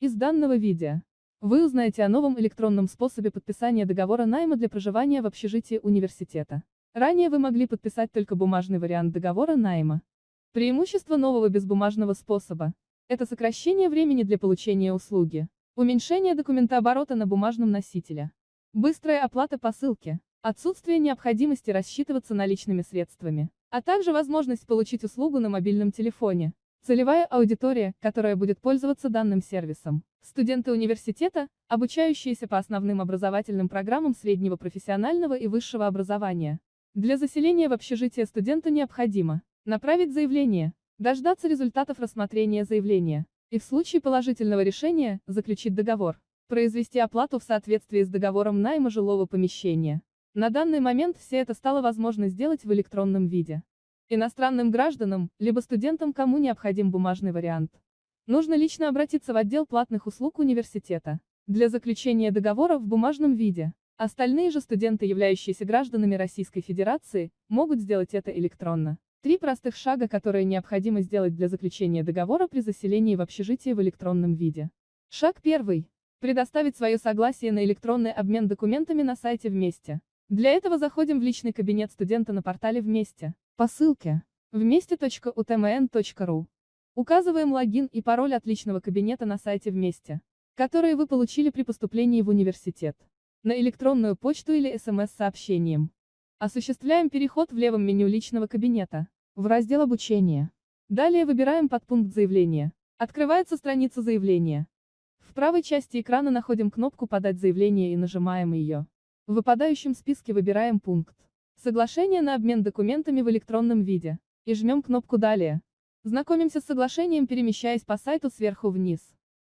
Из данного видео вы узнаете о новом электронном способе подписания договора найма для проживания в общежитии университета. Ранее вы могли подписать только бумажный вариант договора найма. Преимущество нового безбумажного способа – это сокращение времени для получения услуги, уменьшение документооборота на бумажном носителе, быстрая оплата по ссылке, отсутствие необходимости рассчитываться наличными средствами, а также возможность получить услугу на мобильном телефоне. Целевая аудитория, которая будет пользоваться данным сервисом. Студенты университета, обучающиеся по основным образовательным программам среднего профессионального и высшего образования. Для заселения в общежитие студенту необходимо направить заявление, дождаться результатов рассмотрения заявления и в случае положительного решения заключить договор, произвести оплату в соответствии с договором найма жилого помещения. На данный момент все это стало возможно сделать в электронном виде. Иностранным гражданам, либо студентам, кому необходим бумажный вариант. Нужно лично обратиться в отдел платных услуг университета для заключения договора в бумажном виде. Остальные же студенты, являющиеся гражданами Российской Федерации, могут сделать это электронно. Три простых шага, которые необходимо сделать для заключения договора при заселении в общежитие в электронном виде. Шаг первый. Предоставить свое согласие на электронный обмен документами на сайте «Вместе». Для этого заходим в личный кабинет студента на портале «Вместе». По ссылке вместе.утмн.ру. Указываем логин и пароль от личного кабинета на сайте «Вместе», которые вы получили при поступлении в университет. На электронную почту или СМС-сообщением. Осуществляем переход в левом меню личного кабинета, в раздел «Обучение». Далее выбираем подпункт заявления. Открывается страница заявления. В правой части экрана находим кнопку «Подать заявление» и нажимаем ее. В выпадающем списке выбираем пункт Соглашение на обмен документами в электронном виде. И жмем кнопку «Далее». Знакомимся с соглашением, перемещаясь по сайту сверху вниз.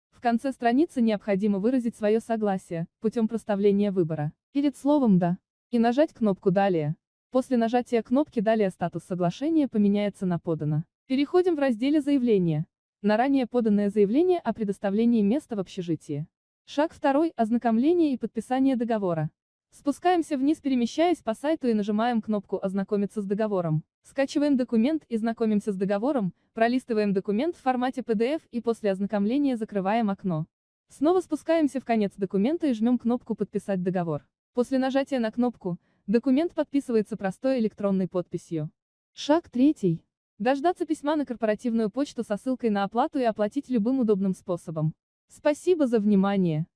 В конце страницы необходимо выразить свое согласие, путем проставления выбора, перед словом «Да», и нажать кнопку «Далее». После нажатия кнопки «Далее» статус соглашения поменяется на «Подано». Переходим в разделе «Заявление». На ранее поданное заявление о предоставлении места в общежитии. Шаг второй – ознакомление и подписание договора. Спускаемся вниз, перемещаясь по сайту и нажимаем кнопку «Ознакомиться с договором». Скачиваем документ и знакомимся с договором, пролистываем документ в формате PDF и после ознакомления закрываем окно. Снова спускаемся в конец документа и жмем кнопку «Подписать договор». После нажатия на кнопку, документ подписывается простой электронной подписью. Шаг третий. Дождаться письма на корпоративную почту со ссылкой на оплату и оплатить любым удобным способом. Спасибо за внимание.